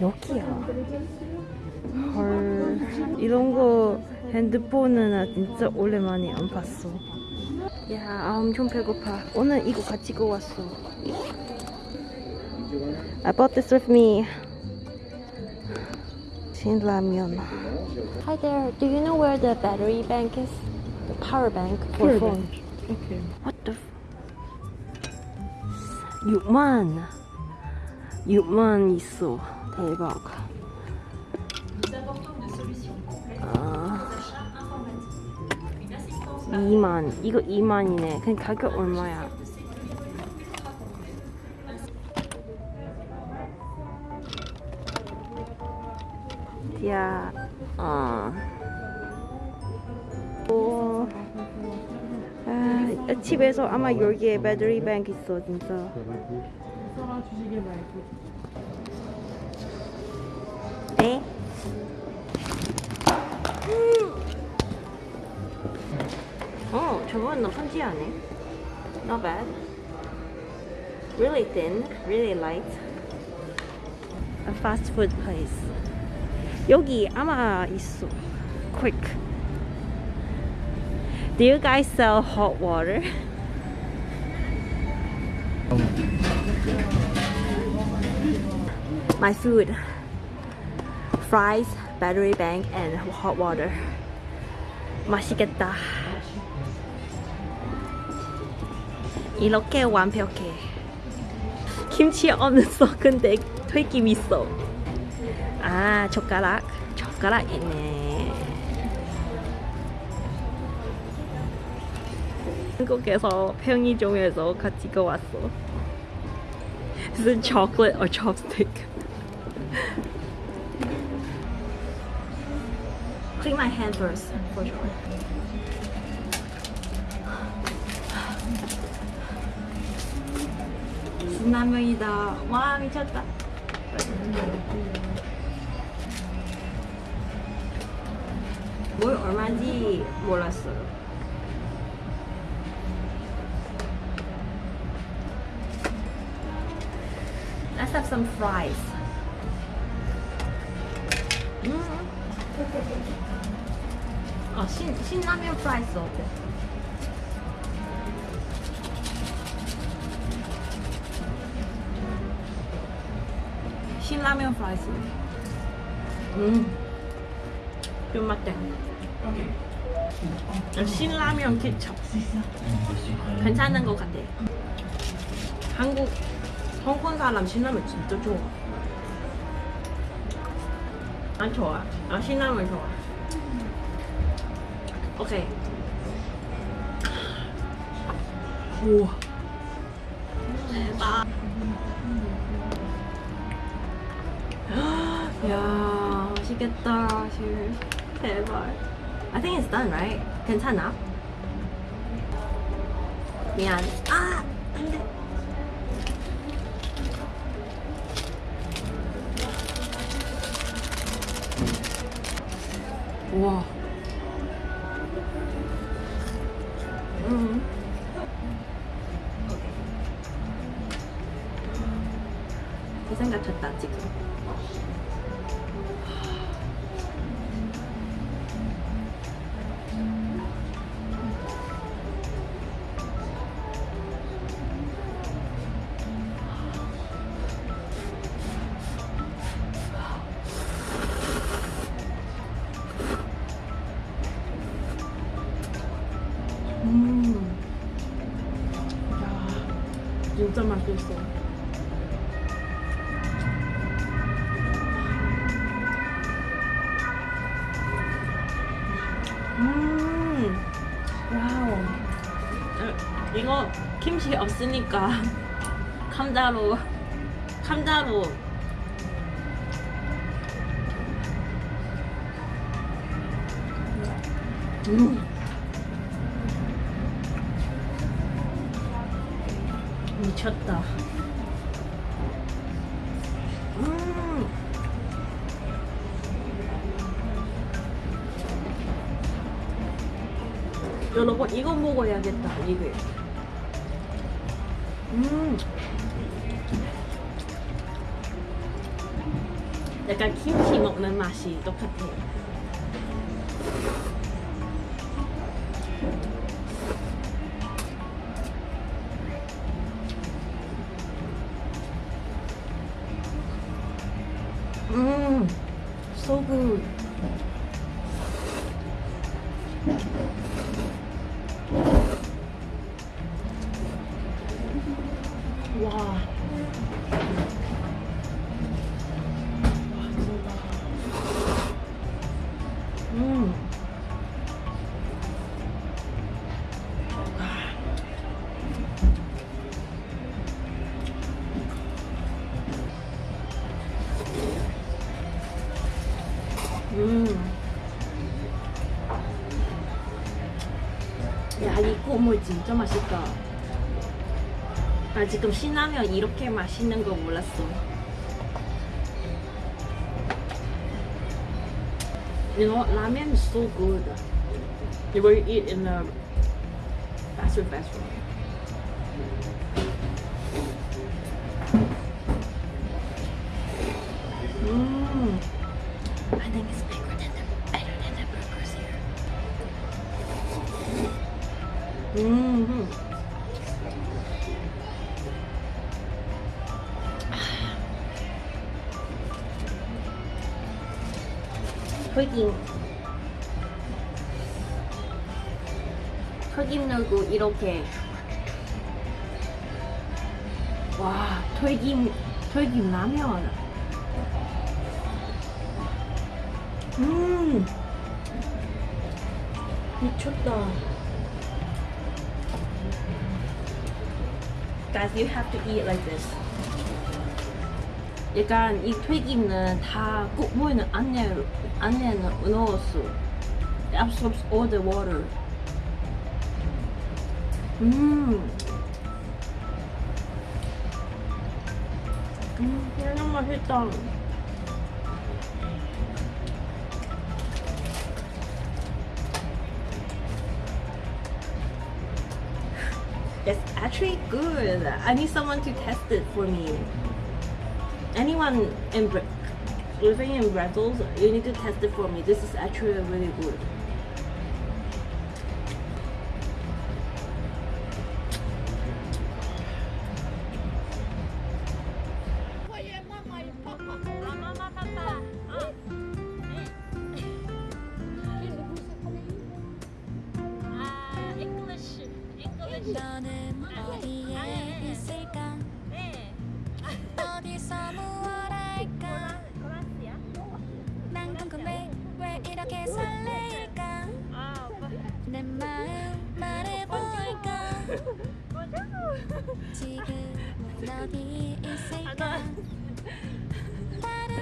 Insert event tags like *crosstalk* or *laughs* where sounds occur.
여기야. 헐. 이런 거 핸드폰은 나 진짜 오랜만에 안 봤어. 야, 아, 엄청 배고파. 오늘 이거 가지고 왔어. I bought this with me. 신라면. Hi there. Do you know where the battery bank is? The power bank for Power phone. Okay. What the? F- 6만. 6만 있어. 대박. 아, 2만. 이거 2만이네. 그럼 가격 얼마야? 야, 어. 오. 아, 집에서 아마 여기에 배터리 뱅크 있어 진짜. 써라 주시길 말고. 네? 어, 저건 나쁘지 않네. Not bad. Really thin, really light. A fast food place. 여기 아마 있어. Quick. Do you guys sell hot water? My food. Fries, battery bank, and hot water. 맛있겠다. 이렇게 완벽해. 김치 없어. 근데 *laughs* 튀김 있어. 아, 젓가락. 젓가락 있네. 한국에서 편의점에서 가지고 왔어. Is it chocolate or chopstick? Clean my hand first, for sure. 신라면이다. 와 미쳤다. 뭘 얼마인지 몰랐어요. Let's have some fries. 음. 아, 신, 신라면 프라이스 어때? 신라면 프라이스 음, 좀 맞대 아, 신라면 케첩 괜찮은 것 같아 한국 홍콩 사람 신라면 진짜 좋아 난 좋아 아 신라면 좋아 오케이. 우와. 대박. *gasps* 야, 맛있겠다. 실. 대박. I think it's done, right? 괜찮아? 미안. 아, 안 돼. 우와. 음. 그 생각 쳤다 지금. 진짜 맛있어. 음, 와우. 어, 이거 김치 없으니까 *laughs* 감자로, 감자로. 음. 미쳤다. 음. 여러분 이거 먹어야겠다 이게. 음. 약간 김치 먹는 맛이 똑같아. 음, so 진짜 맛있다. 나 지금 신라면 이렇게 맛있는 거 몰랐어. You know, ramen is so good. You will eat in a fast food restaurant. 튀김 튀김 넣고 이렇게 와 튀김 튀김 라면 음 미쳤다 Guys, you have to eat like this. 약간 이 튀김은 다 국물은 안에 안에 넣었어. It absorbs all the water. 음. 음, 그냥 맛있다. It's actually good. I need someone to test it for me. Anyone in Bra- living in Brussels, you need to test it for me. This is actually really good. 너는 설레일까? 내 마음 말해볼까? *laughs* 지금 어디 있을까?